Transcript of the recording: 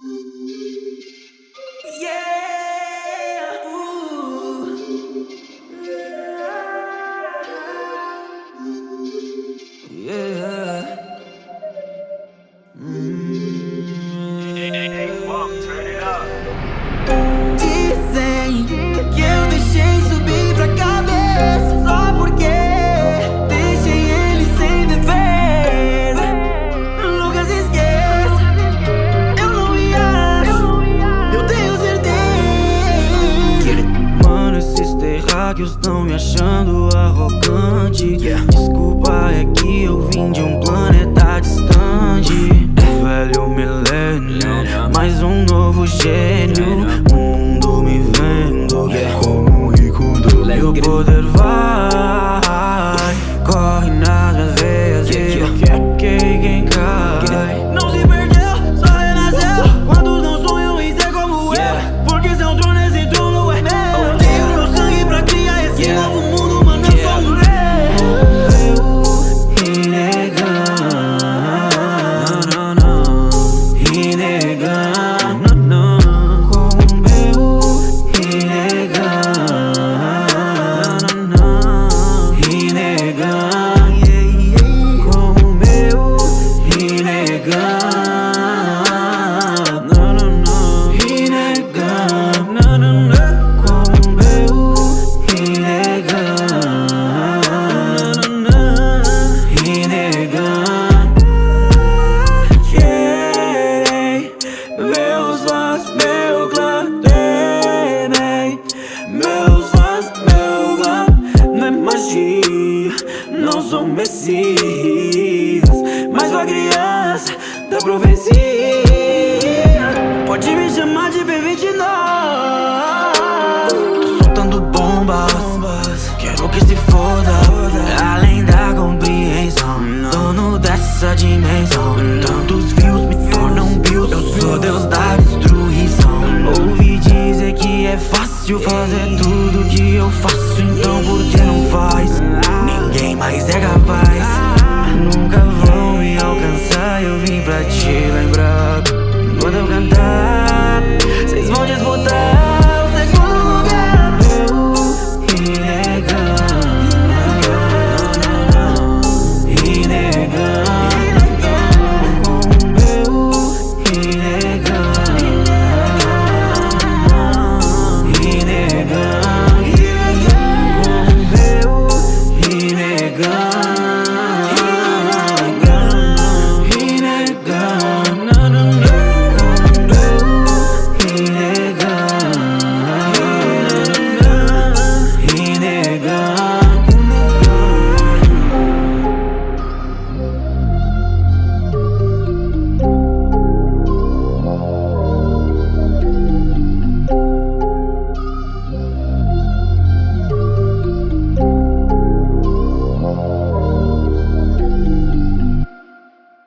Dizem terráqueos estão me achando arrogante. Desculpa, é que eu vim de um planeta distante. Velho milênio, mais um novo gênio Mas sou a criança da profecia. Pode me chamar de B29 Tô soltando bombas Quero que se foda. Além da compreensão Dono dessa dimensão. Tantos views me tornam bills Eu sou Deus da destruição. Ouvi dizer que é fácil fazer tudo que eu faço mochila en bra. Puedo cantar.